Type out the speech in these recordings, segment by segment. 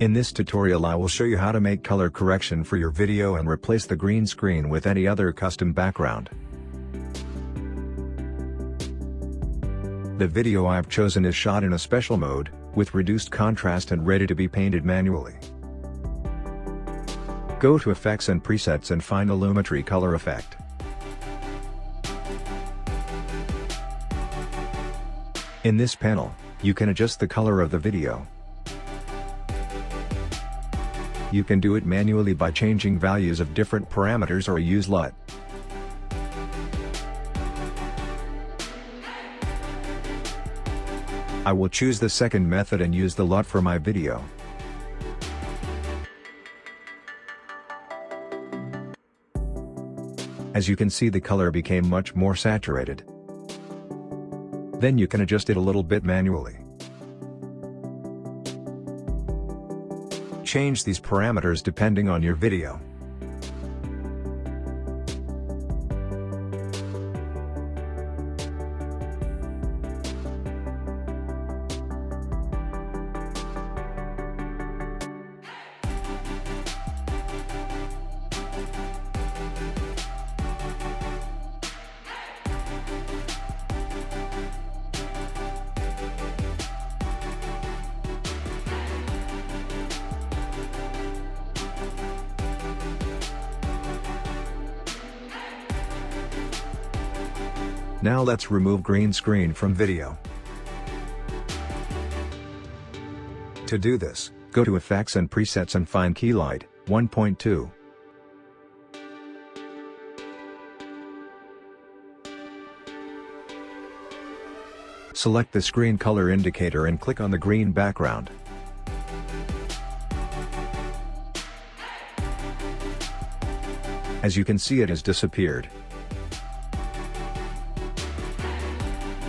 In this tutorial I will show you how to make color correction for your video and replace the green screen with any other custom background. The video I've chosen is shot in a special mode, with reduced contrast and ready to be painted manually. Go to Effects and Presets and find the Lumetri Color Effect. In this panel, you can adjust the color of the video. You can do it manually by changing values of different parameters or use LUT. I will choose the second method and use the LUT for my video. As you can see the color became much more saturated. Then you can adjust it a little bit manually. Change these parameters depending on your video. Now let's remove green screen from video. To do this, go to Effects and Presets and find Keylight, 1.2. Select the screen color indicator and click on the green background. As you can see it has disappeared.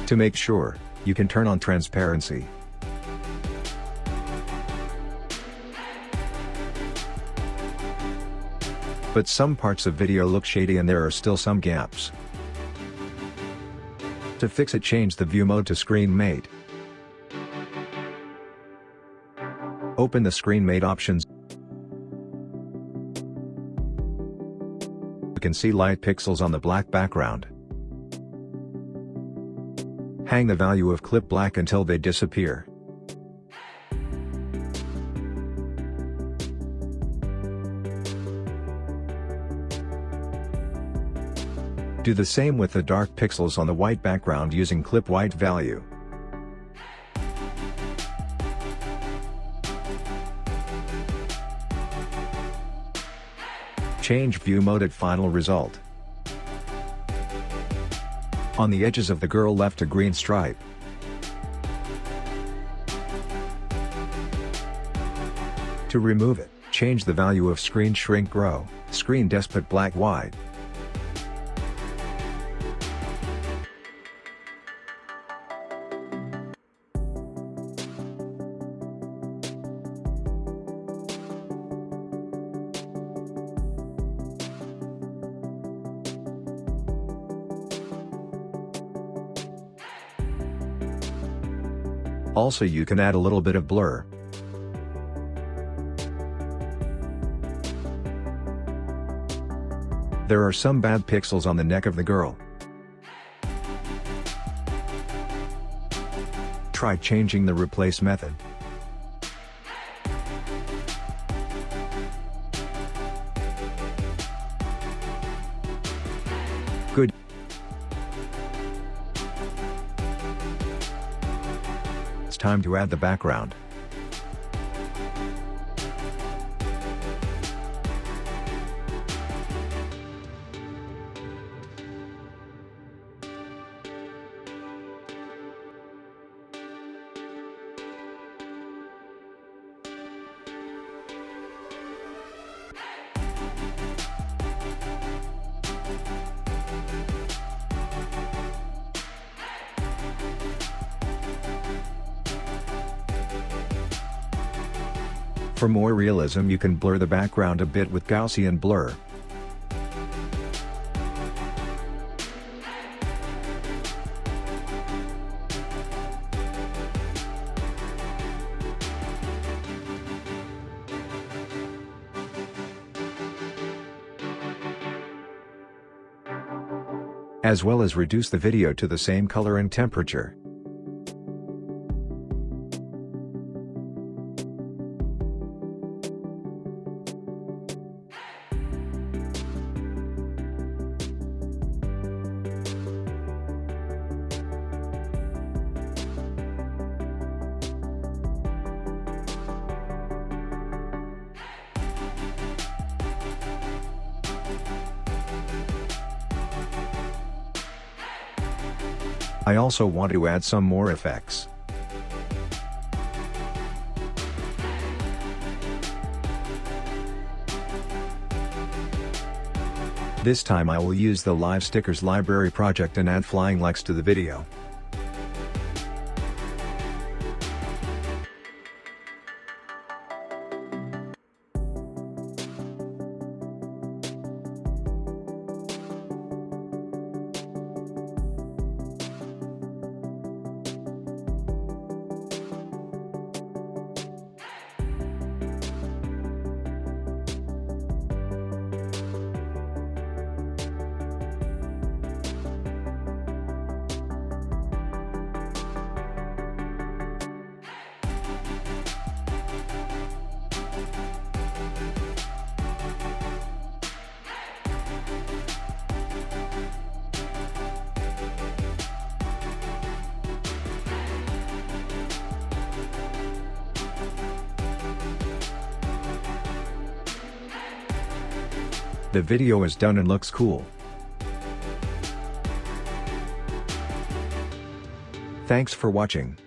To make sure, you can turn on transparency. But some parts of video look shady and there are still some gaps. To fix it change the view mode to screen matte. Open the screen matte options. You can see light pixels on the black background. Hang the value of clip black until they disappear. Do the same with the dark pixels on the white background using clip white value. Change view mode at final result. On the edges of the girl left a green stripe. To remove it, change the value of screen shrink grow, screen despot black white. Also you can add a little bit of blur. There are some bad pixels on the neck of the girl. Try changing the replace method. Time to add the background. For more realism you can blur the background a bit with Gaussian blur. as well as reduce the video to the same color and temperature. I also want to add some more effects. This time I will use the Live Stickers library project and add flying likes to the video. The video is done and looks cool. Thanks for watching.